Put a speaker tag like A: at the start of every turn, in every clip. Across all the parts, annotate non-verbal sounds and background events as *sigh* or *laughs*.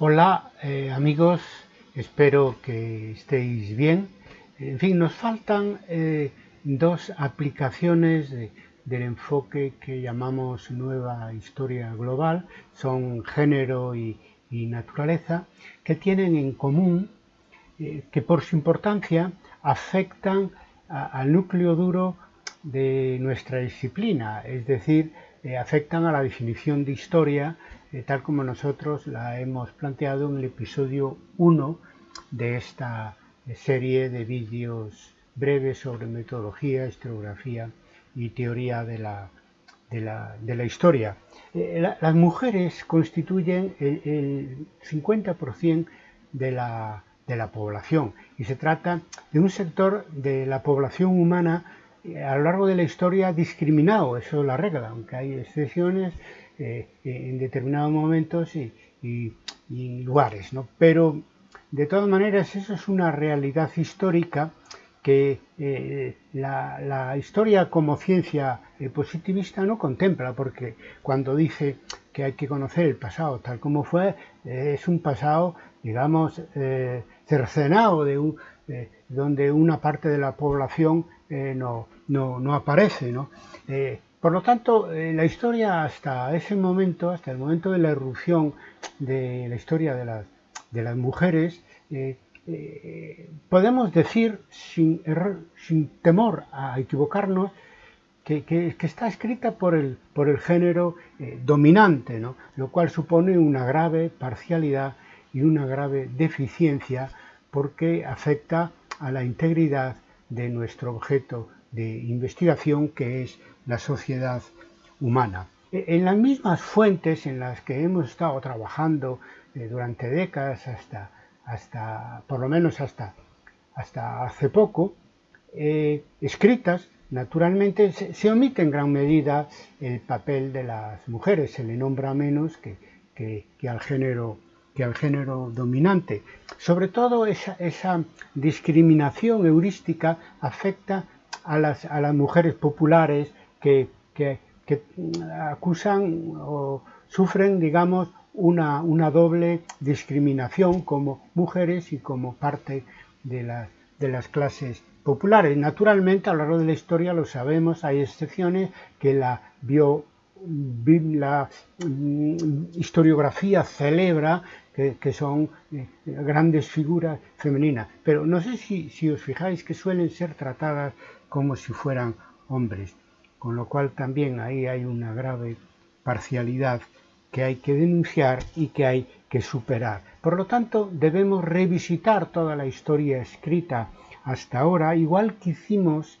A: Hola eh, amigos, espero que estéis bien. En fin, nos faltan eh, dos aplicaciones del enfoque que llamamos nueva historia global, son género y, naturaleza, que tienen en común eh, que por su importancia afectan al núcleo duro de nuestra disciplina, es decir, afectan a la definición de historia eh, tal como nosotros la hemos planteado en el episodio 1 de esta serie de vídeos breves sobre metodología, historiografía y teoría de la, de la, historia. Eh, las mujeres constituyen el, 50% de la, de la población y se trata de un sector de la población humana eh, a lo largo de la historia discriminado, eso es la regla, aunque hay excepciones eh, en determinados momentos y, lugares. ¿no? Pero de todas maneras eso es una realidad histórica que eh, la, historia como ciencia eh, positivista no contempla, porque cuando dice que hay que conocer el pasado tal como fue, es un pasado, digamos, cercenado, de donde una parte de la población no, no, no, aparece. ¿no? Por lo tanto, eh, la historia hasta ese momento, hasta el momento de la erupción de la historia de las, mujeres, eh, eh, podemos decir sin, sin, temor a equivocarnos que, está escrita por el, género dominante, lo cual supone una grave parcialidad y una grave deficiencia porque afecta a la integridad de nuestro objeto de investigación que es la sociedad humana. E, en las mismas fuentes en las que hemos estado trabajando eh, durante décadas, hasta, hasta, por lo menos hasta, hasta hace poco, eh, escritas, naturalmente se, omite en gran medida el papel de las mujeres, se le nombra menos que, que, al, género, que al género dominante. Sobre todo esa, esa discriminación heurística afecta a las, a las mujeres populares que, acusan o sufren, digamos, una, una, doble discriminación como mujeres y como parte de las, de las clases populares. Naturalmente, a lo largo de la historia lo sabemos, hay excepciones que la bio mm, historiografía celebra que, son eh, grandes figuras femeninas, pero no sé si, si os fijáis que suelen ser tratadas como si fueran hombres con lo cual también ahí hay una grave parcialidad que hay que denunciar y que hay que superar. Por lo tanto, debemos revisitar toda la historia escrita hasta ahora, igual que hicimos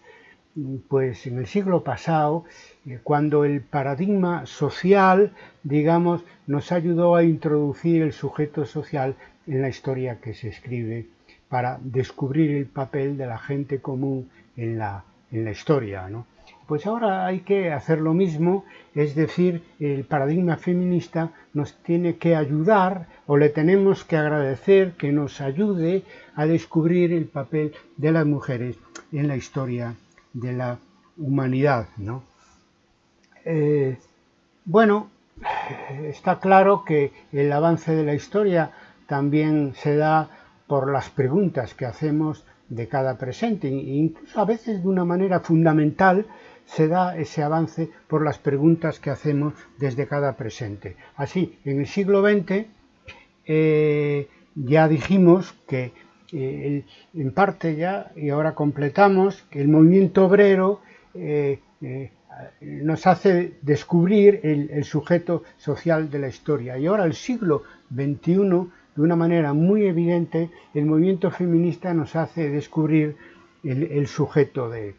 A: pues en el siglo pasado, eh, cuando el paradigma social, digamos, nos ayudó a introducir el sujeto social en la historia que se escribe para descubrir el papel de la gente común en la, en la historia. ¿no? Pues ahora hay que hacer lo mismo, es decir, el paradigma feminista nos tiene que ayudar o le tenemos que agradecer que nos ayude a descubrir el papel de las mujeres en la historia de la humanidad. ¿no? Eh, bueno, está claro que el avance de la historia también se da por las preguntas que hacemos de cada presente, incluso a veces de una manera fundamental se da ese avance por las preguntas que hacemos desde cada presente. Así, en el siglo XX eh, ya dijimos que eh, en parte ya, y ahora completamos, que el movimiento obrero eh, nos hace descubrir el, sujeto social de la historia. Y ahora el siglo XXI, de una manera muy evidente, el movimiento feminista nos hace descubrir el, sujeto de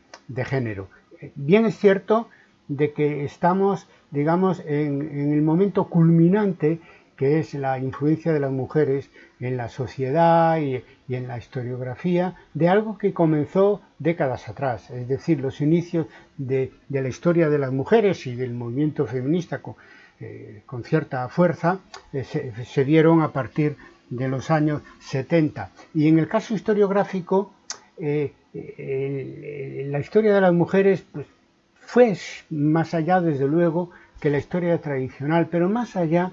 A: género. Bien es cierto de que estamos, digamos, en, el momento culminante que es la influencia de las mujeres en la sociedad y, en la historiografía, de algo que comenzó décadas atrás, es decir, los inicios de, la historia de las mujeres y del movimiento feminista con, eh, cierta fuerza, eh, se, dieron a partir de los años 70. Y en el caso historiográfico, eh, la historia de las mujeres pues, fue más allá, desde luego, que la historia tradicional, pero más allá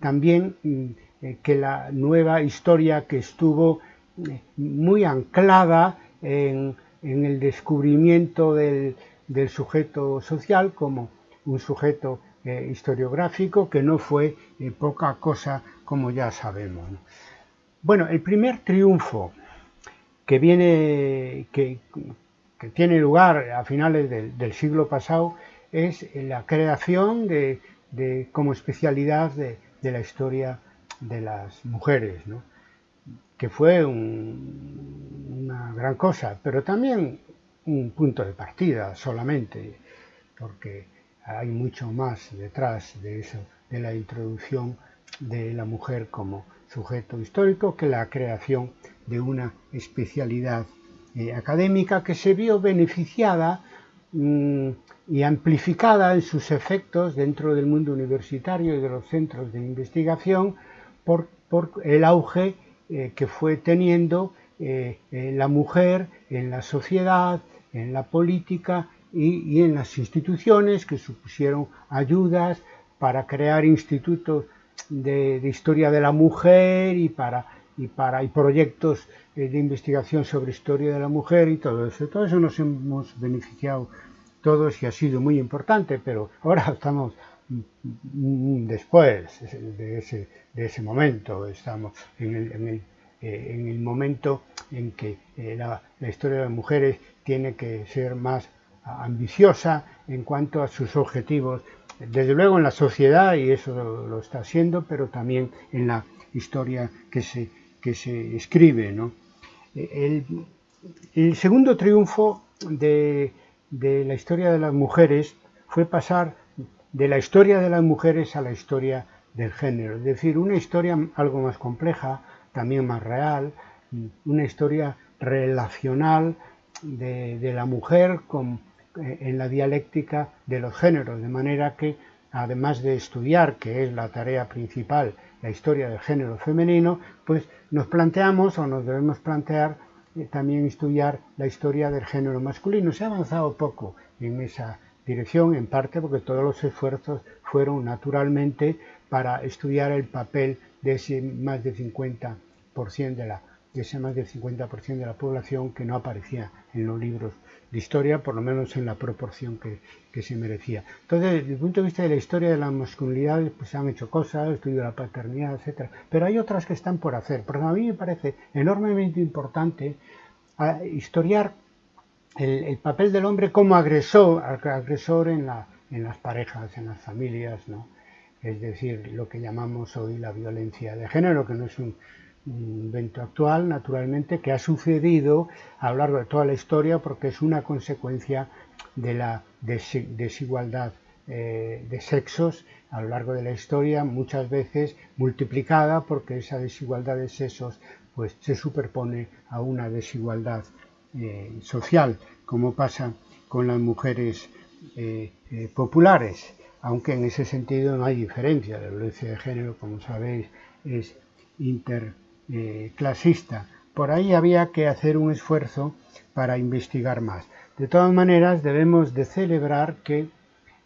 A: también mm, que la nueva historia que estuvo eh, muy anclada en, el descubrimiento del, sujeto social como un sujeto historiográfico que no fue poca cosa como ya sabemos. Bueno, el primer triunfo que viene, que, tiene lugar a finales del, siglo pasado es la creación de, como especialidad de, la historia de las mujeres, que fue una gran cosa, pero también un punto de partida solamente, porque hay mucho más detrás de eso, de la introducción de la mujer como sujeto histórico que la creación de una especialidad eh, académica que se vio beneficiada mm, y amplificada en sus efectos dentro del mundo universitario y de los centros de investigación por, el auge eh, que fue teniendo eh, la mujer en la sociedad, en la política y en las instituciones que supusieron ayudas para crear institutos de, historia de la mujer y para y para y proyectos eh, de investigación sobre historia de la mujer y todo eso. Todo eso nos hemos beneficiado todos y ha sido muy importante, pero ahora *laughs* estamos después de ese, de ese momento, estamos en el, en el, eh, en el momento en que eh, la historia de las mujeres tiene que ser más ambiciosa en cuanto a sus objetivos desde luego en la sociedad, y eso lo, está haciendo, pero también en la historia que se, que se escribe. El, segundo triunfo de, la historia de las mujeres fue pasar de la historia de las mujeres a la historia del género, es decir, una historia algo más compleja, también más real, una historia relacional de, de la mujer con, en la dialéctica de los géneros, de manera que, además de estudiar, que es la tarea principal, la historia del género femenino, pues nos planteamos o nos debemos plantear eh, también estudiar la historia del género masculino. Se ha avanzado poco en esa dirección, en parte porque todos los esfuerzos fueron naturalmente para estudiar el papel de ese más del 50% de la de ese más del 50% de la población que no aparecía en los libros de historia, por lo menos en la proporción que, se merecía. Entonces, desde el punto de vista de la historia de la masculinidad, pues se han hecho cosas, estudio de la paternidad, etcétera, pero hay otras que están por hacer. Porque a mí me parece enormemente importante historiar el, papel del hombre como agresor, agresor en, la, en las parejas, en las familias, ¿no? es decir, lo que llamamos hoy la violencia de género, que no es un, un evento actual, naturalmente, que ha sucedido a lo largo de toda la historia porque es una consecuencia de la desigualdad eh, de sexos a lo largo de la historia, muchas veces multiplicada porque esa desigualdad de sexos pues, se superpone a una desigualdad eh, social, como pasa con las mujeres eh, populares, aunque en ese sentido no hay diferencia. La violencia de género, como sabéis, es inter eh, clasista. Por ahí había que hacer un esfuerzo para investigar más. De todas maneras, debemos de celebrar que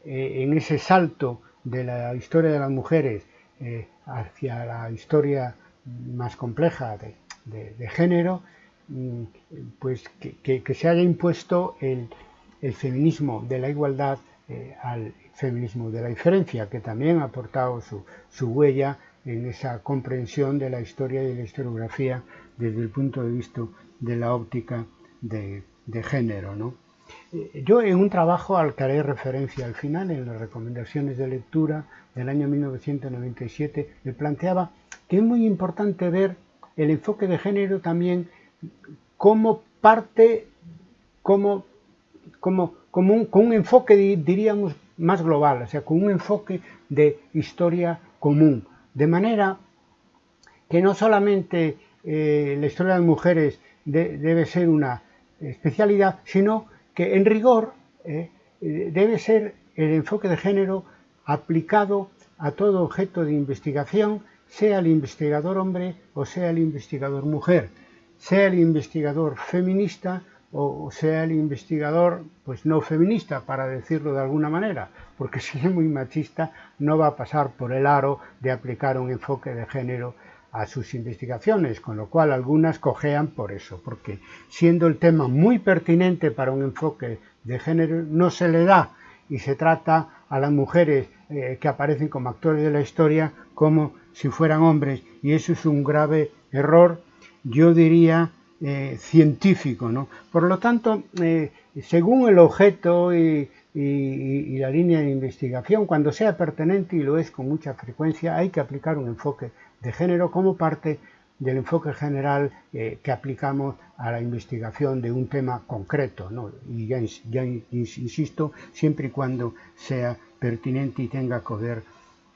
A: eh, en ese salto de la historia de las mujeres eh, hacia la historia más compleja de, género, mm, pues que, se haya impuesto el, feminismo de la igualdad al feminismo de la diferencia, que también ha aportado su, su huella en esa comprensión de la historia y de la historiografía desde el punto de vista de la óptica de, género. ¿no? Eh, yo en un trabajo al que haré referencia al final, en las recomendaciones de lectura del año 1997, me planteaba que es muy importante ver el enfoque de género también como parte, como, como, como un, con un enfoque, diríamos, más global, o sea, con un enfoque de historia común, de manera que no solamente eh, la historia de las mujeres debe ser una especialidad, sino que en rigor eh, debe ser el enfoque de género aplicado a todo objeto de investigación, sea el investigador hombre o sea el investigador mujer, sea el investigador feminista o sea el investigador pues no feminista, para decirlo de alguna manera, porque *laughs* si es muy machista no va a pasar por el aro de aplicar un enfoque de género a sus investigaciones, con lo cual algunas cojean por eso, porque siendo el tema muy pertinente para un enfoque de género, no se le da y se trata a las mujeres eh, que aparecen como actores de la historia como si fueran hombres, y eso es un grave error, yo diría, eh, científico. ¿no? Por lo tanto, eh, según el objeto y, la línea de investigación, cuando sea pertinente, y lo es con mucha frecuencia, hay que aplicar un enfoque de género como parte del enfoque general eh, que aplicamos a la investigación de un tema concreto. Y ya, ya, insisto, siempre y cuando sea pertinente y tenga que ver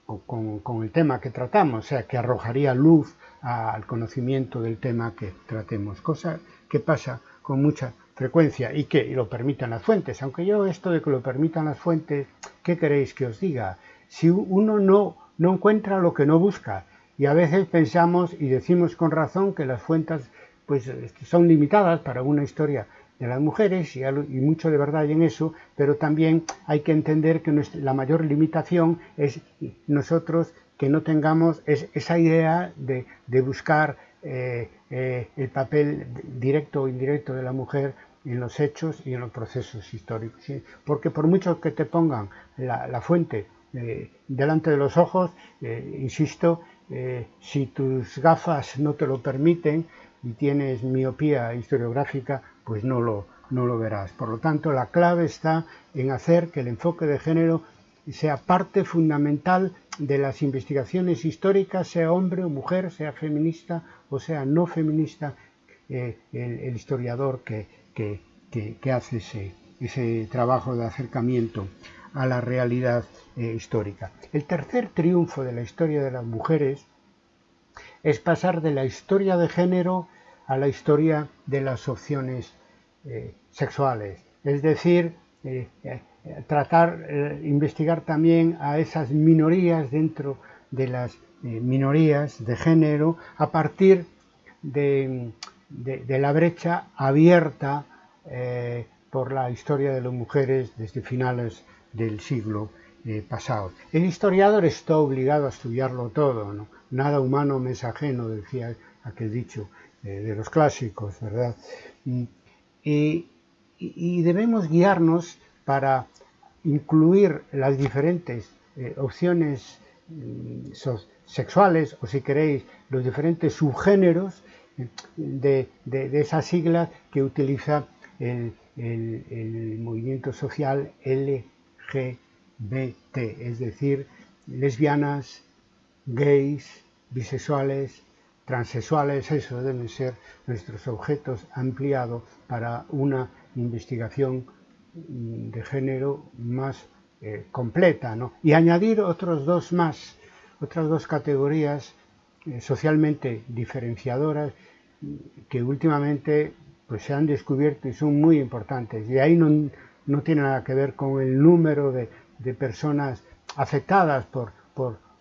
A: con, con, el tema que tratamos, o sea, que arrojaría luz al conocimiento del tema que tratemos, cosa que pasa con mucha frecuencia y que lo permitan las fuentes. Aunque yo esto de que lo permitan las fuentes, ¿qué queréis que os diga? Si uno no, no encuentra lo que no busca, y a veces pensamos y decimos con razón que las fuentes pues, son limitadas para una historia de las mujeres y, mucho de verdad en eso, pero también hay que entender que la mayor limitación es nosotros que no tengamos esa idea de, buscar eh, eh, el papel directo o indirecto de la mujer en los hechos y en los procesos históricos. Porque por mucho que te pongan la, fuente eh, delante de los ojos, insisto, si tus gafas no te lo permiten y tienes miopía historiográfica, pues no lo, no lo verás. Por lo tanto, la clave está en hacer que el enfoque de género sea parte fundamental de las investigaciones históricas, sea hombre o mujer, sea feminista o sea no feminista, el, historiador que, que, hace ese, ese, trabajo de acercamiento a la realidad eh, histórica. El tercer triunfo de la historia de las mujeres es pasar de la historia de género a la historia de las opciones eh, sexuales, es decir, eh, tratar, investigar también a esas minorías dentro de las minorías de género a partir de, la brecha abierta eh, por la historia de las mujeres desde finales del siglo eh, pasado. El historiador está obligado a estudiarlo todo, nada humano me es ajeno, decía aquel dicho. eh, de los clásicos, ¿verdad? Mm, y, debemos guiarnos para incluir las diferentes opciones mm, sexuales o si queréis los diferentes subgéneros de, esa sigla que utiliza el, movimiento social LGBT, es decir, lesbianas, gays, bisexuales, transexuales, eso deben ser nuestros objetos ampliados para una investigación de género más eh, completa, Y añadir otros dos más, otras dos categorías eh, socialmente diferenciadoras que últimamente pues, se han descubierto y son muy importantes. Y ahí no, no tiene nada que ver con el número de, de personas afectadas por,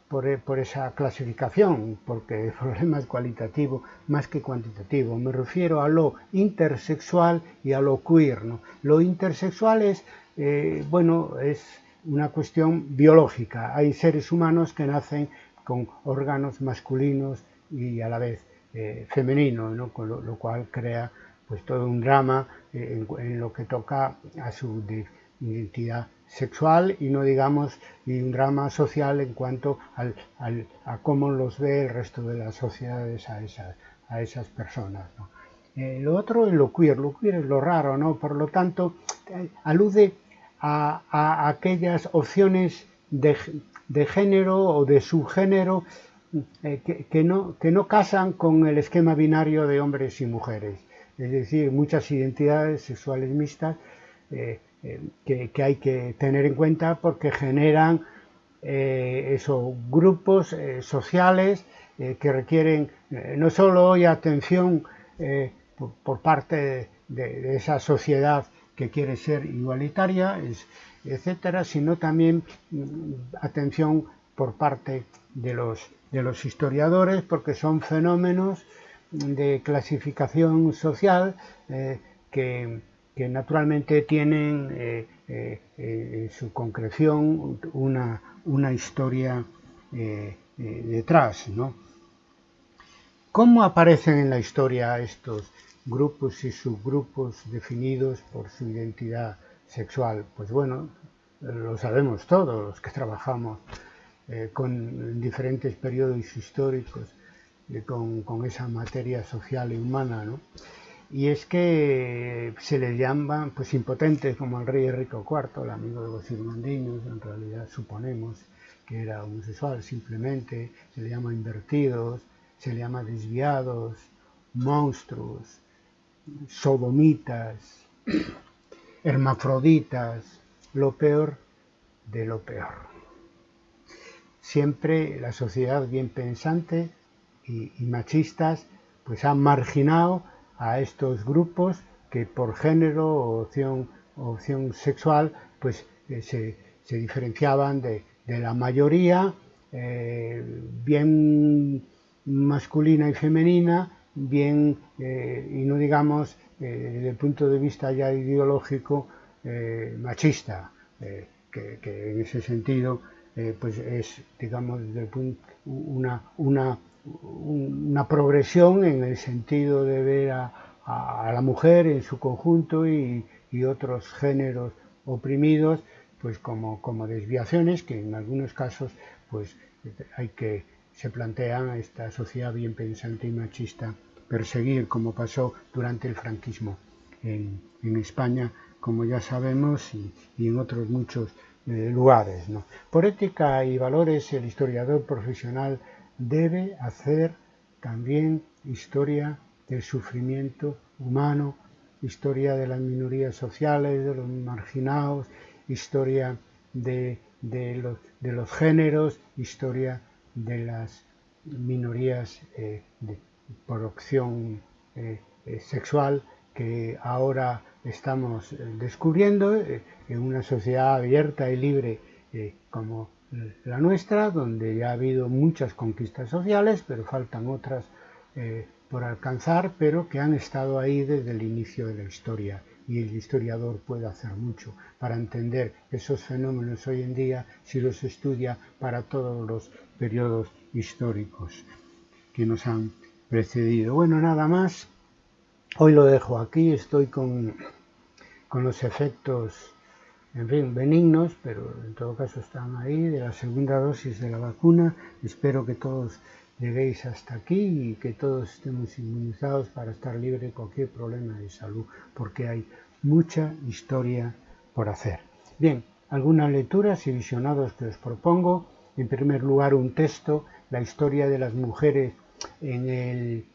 A: por, esa clasificación, porque el problema es cualitativo más que cuantitativo. Me refiero a lo intersexual y a lo queer. Lo intersexual es, eh, bueno, es una cuestión biológica. Hay seres humanos que nacen con órganos masculinos y a la vez eh, femenino, ¿no? Con lo, cual crea pues todo un drama eh, en, lo que toca a su identidad sexual y no digamos y un drama social en cuanto al, a cómo los ve el resto de las sociedades a esas, a esas personas. Eh, lo otro es lo queer, lo queer es lo raro, ¿no? por lo tanto alude a, a aquellas opciones de, de género o de subgénero eh, que, no, que no casan con el esquema binario de hombres y mujeres. Es decir, muchas identidades sexuales mixtas eh, eh, que, hay que tener en cuenta porque generan esos grupos sociales que requieren no solo hoy atención por, parte de, esa sociedad que quiere ser igualitaria, etcétera, sino también mm, atención por parte de los historiadores porque son fenómenos de clasificación social eh, que, naturalmente tienen eh, eh, en su concreción una, una historia detrás. ¿Cómo aparecen en la historia estos grupos y subgrupos definidos por su identidad sexual? Pues bueno, lo sabemos todos los que trabajamos eh, con diferentes periodos históricos eh, con, esa materia social y humana, ¿no? Y es que se les llaman pues impotentes como el rey Enrique IV, el amigo de los irmandiños, en realidad suponemos que era homosexual simplemente, se le llama invertidos, se le llama desviados, monstruos, sodomitas, *coughs* hermafroditas, lo peor de lo peor. Siempre la sociedad bien pensante y, machistas pues han marginado a estos grupos que por género o opción, sexual pues eh, se, diferenciaban de, la mayoría eh, bien masculina y femenina bien eh, y no digamos desde el punto de vista ya ideológico machista que, en ese sentido pues es, digamos, una, una, progresión en el sentido de ver a, la mujer en su conjunto y, otros géneros oprimidos pues como, como desviaciones que en algunos casos pues hay que se plantean a esta sociedad bien pensante y machista perseguir como pasó durante el franquismo en, España como ya sabemos, y, en otros muchos eh, lugares. Por ética y valores, el historiador profesional debe hacer también historia del sufrimiento humano, historia de las minorías sociales, de los marginados, historia de, los, géneros, historia de las minorías eh, por opción eh, sexual que ahora estamos eh, descubriendo eh, en una sociedad abierta y libre eh, como la nuestra, donde ya ha habido muchas conquistas sociales, pero faltan otras por alcanzar, pero que han estado ahí desde el inicio de la historia. Y el historiador puede hacer mucho para entender esos fenómenos hoy en día si los estudia para todos los periodos históricos que nos han precedido. Bueno, nada más. Hoy lo dejo aquí, estoy con, con los efectos, en fin, benignos, pero en todo caso están ahí, de la segunda dosis de la vacuna. Espero que todos lleguéis hasta aquí y que todos estemos inmunizados para estar libres de cualquier problema de salud, porque hay mucha historia por hacer. Bien, algunas lecturas y visionados que os propongo. En primer lugar, un texto, la historia de las mujeres en el,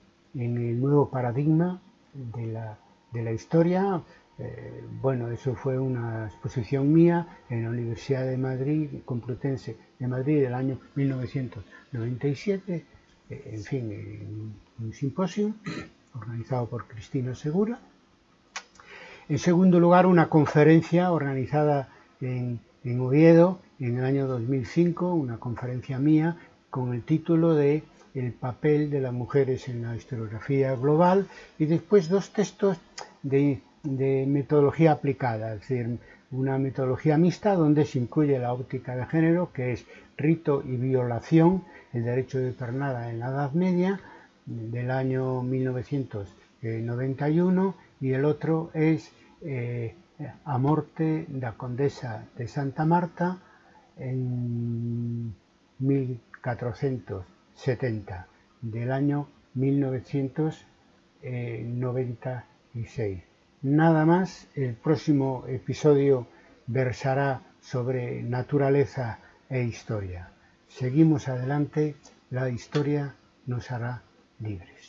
A: nuevo paradigma de la historia. Eh, bueno, eso fue una exposición mía en la Universidad de Madrid, Complutense de Madrid del año 1997, eh, en fin, un simposio organizado por Cristina Segura. En segundo lugar, una conferencia organizada en, en Oviedo en el año 2005, una conferencia mía con el título de el papel de las mujeres en la historiografía global y después dos textos de, metodología aplicada, es decir, una metodología mixta donde se incluye la óptica de género, que es rito y violación, el derecho de pernada en la Edad Media, del año 1991, y el otro es eh, A morte la condesa de Santa Marta en 1400 70 del año 1996. Nada más, el próximo episodio versará sobre naturaleza e historia. Seguimos adelante, la historia nos hará libres.